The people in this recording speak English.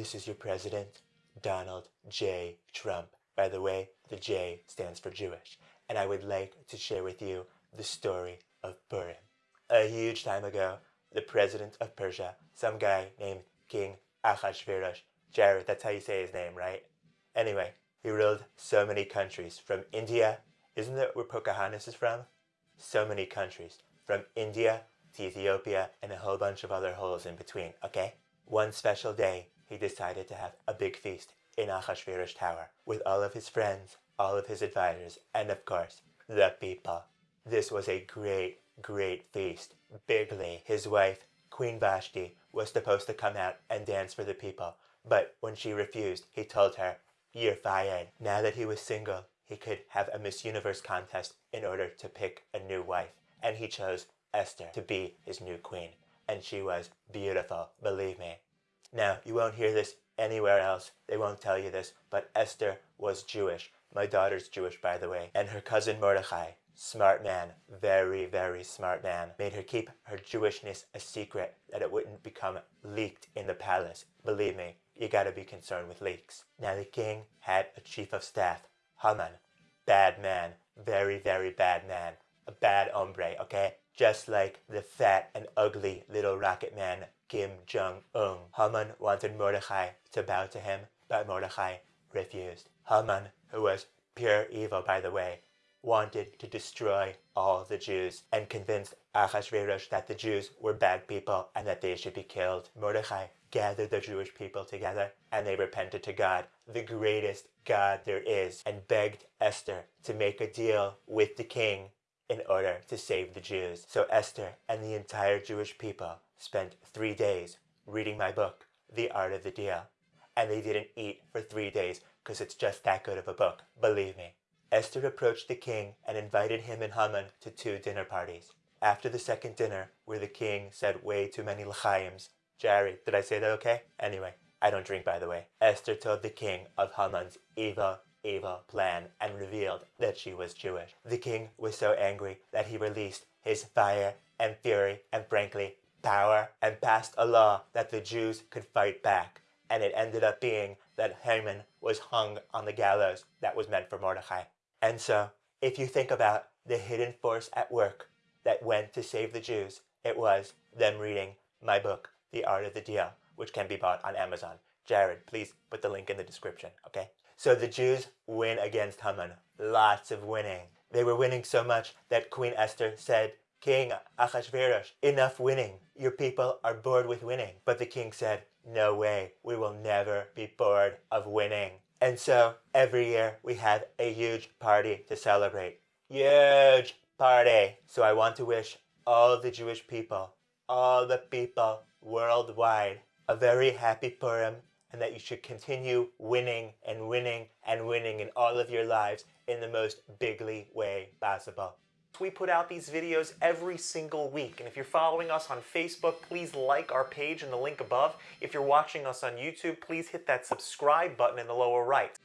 This is your president, Donald J. Trump. By the way, the J stands for Jewish. And I would like to share with you the story of Purim. A huge time ago, the president of Persia, some guy named King Ahasuerus, Jared, that's how you say his name, right? Anyway, he ruled so many countries from India. Isn't that where Pocahontas is from? So many countries. From India to Ethiopia and a whole bunch of other holes in between, okay? One special day, he decided to have a big feast in Ahasuerus Tower with all of his friends, all of his advisors, and of course, the people. This was a great, great feast. Bigly, his wife, Queen Vashti, was supposed to come out and dance for the people, but when she refused, he told her, you're fired. Now that he was single, he could have a Miss Universe contest in order to pick a new wife, and he chose Esther to be his new queen, and she was beautiful, believe me. Now, you won't hear this anywhere else. They won't tell you this, but Esther was Jewish. My daughter's Jewish, by the way. And her cousin Mordecai, smart man, very, very smart man, made her keep her Jewishness a secret that it wouldn't become leaked in the palace. Believe me, you gotta be concerned with leaks. Now the king had a chief of staff, Haman. Bad man, very, very bad man. A bad hombre, okay? Just like the fat and ugly little rocket man Kim Jong-un. Haman wanted Mordecai to bow to him, but Mordecai refused. Haman, who was pure evil by the way, wanted to destroy all the Jews and convinced Ahasuerus that the Jews were bad people and that they should be killed. Mordecai gathered the Jewish people together and they repented to God, the greatest God there is, and begged Esther to make a deal with the king in order to save the Jews. So Esther and the entire Jewish people spent three days reading my book, The Art of the Deal. And they didn't eat for three days because it's just that good of a book, believe me. Esther approached the king and invited him and Haman to two dinner parties. After the second dinner, where the king said way too many l'chaims, Jerry, did I say that okay? Anyway, I don't drink by the way. Esther told the king of Haman's evil, evil plan and revealed that she was Jewish. The king was so angry that he released his fire and fury and frankly power and passed a law that the Jews could fight back. And it ended up being that Haman was hung on the gallows that was meant for Mordecai. And so, if you think about the hidden force at work that went to save the Jews, it was them reading my book, The Art of the Deal, which can be bought on Amazon. Jared, please put the link in the description, okay? So the Jews win against Haman. Lots of winning. They were winning so much that Queen Esther said King Ahasuerus, enough winning. Your people are bored with winning. But the king said, no way, we will never be bored of winning. And so every year we have a huge party to celebrate. Huge party. So I want to wish all the Jewish people, all the people worldwide, a very happy Purim and that you should continue winning and winning and winning in all of your lives in the most bigly way possible. We put out these videos every single week, and if you're following us on Facebook, please like our page in the link above. If you're watching us on YouTube, please hit that subscribe button in the lower right.